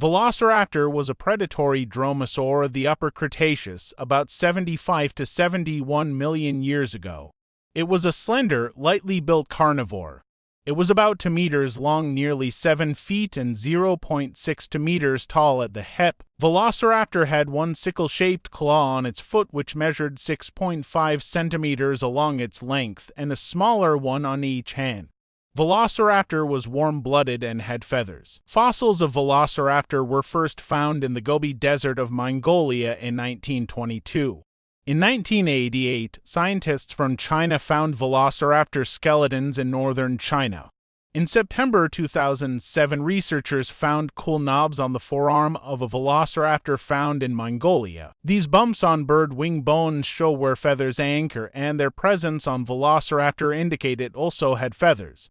Velociraptor was a predatory dromaeosaur of the Upper Cretaceous about 75 to 71 million years ago. It was a slender, lightly built carnivore. It was about 2 meters long, nearly 7 feet, and 0.6 meters tall at the hip. Velociraptor had one sickle-shaped claw on its foot which measured 6.5 centimeters along its length, and a smaller one on each hand. Velociraptor was warm-blooded and had feathers. Fossils of Velociraptor were first found in the Gobi Desert of Mongolia in 1922. In 1988, scientists from China found Velociraptor skeletons in northern China. In September 2007, researchers found quill knobs on the forearm of a velociraptor found in Mongolia. These bumps on bird wing bones show where feathers anchor, and their presence on velociraptor indicate it also had feathers.